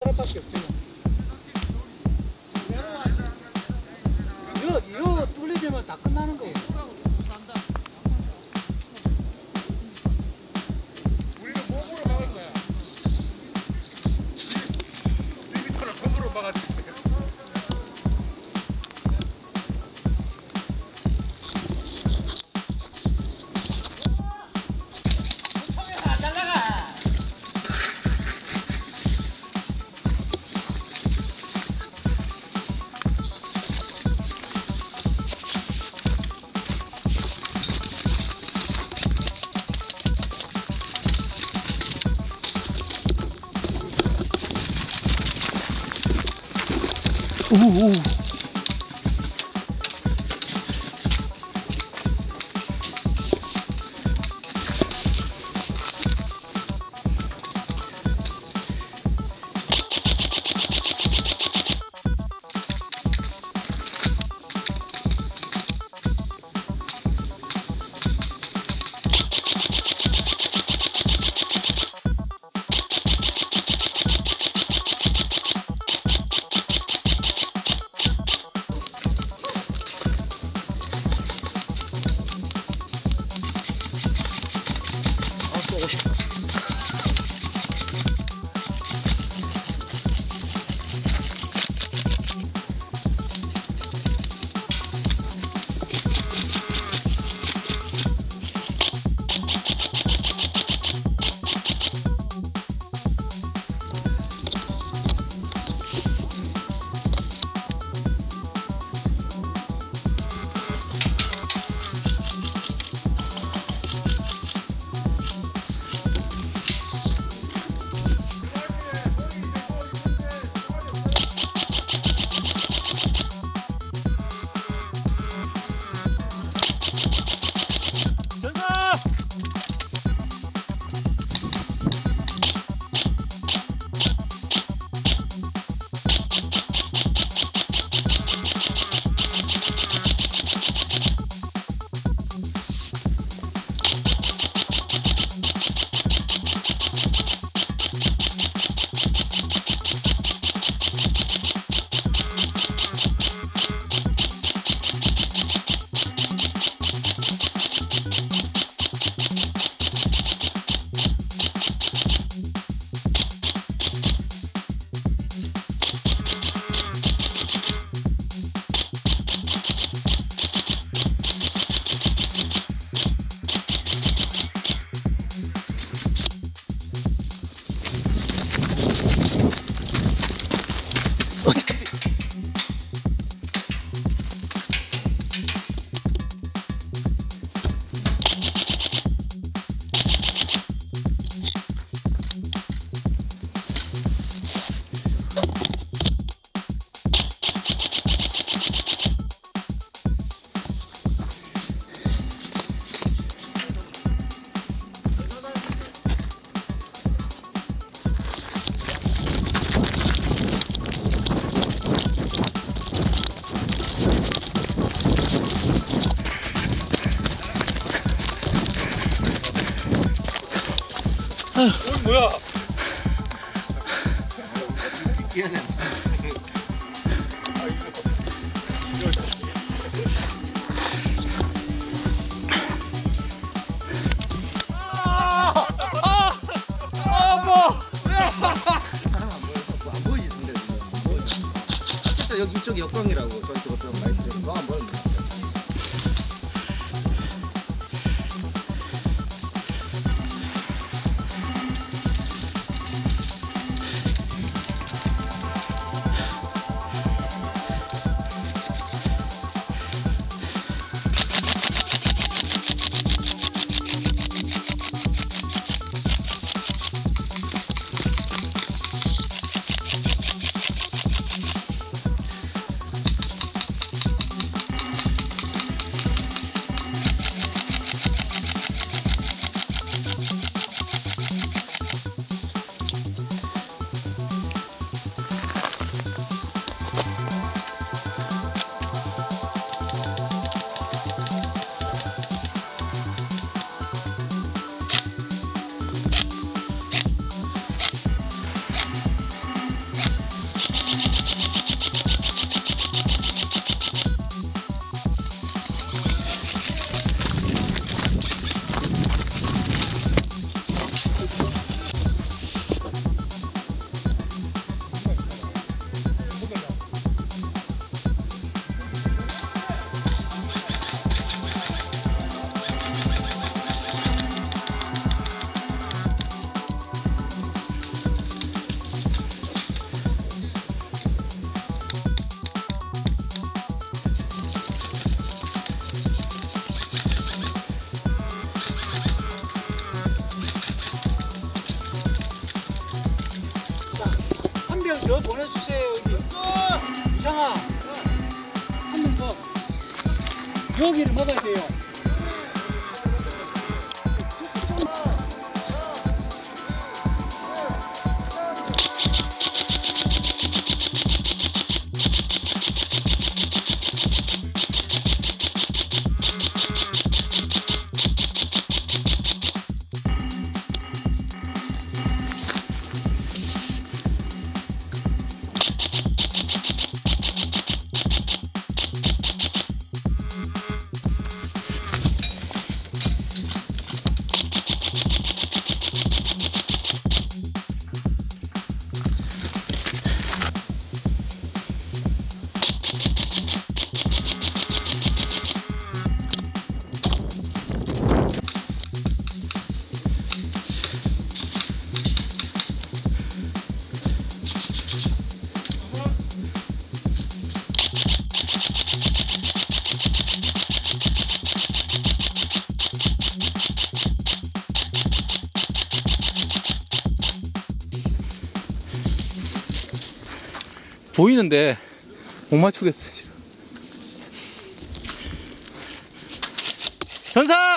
사람밖에 없어요. 요, 요 뚫리지면 다 끝나는 거예요. Uh, uh. uh. 오늘 뭐야? 여기 이쪽이 역광이라고 저쪽 어떤 많이 들어 너안 보이 보내주세요 여기. 이상아 한 명 더. 여기를 먹어야 돼요 보이는데 못 맞추겠어 지금. 현사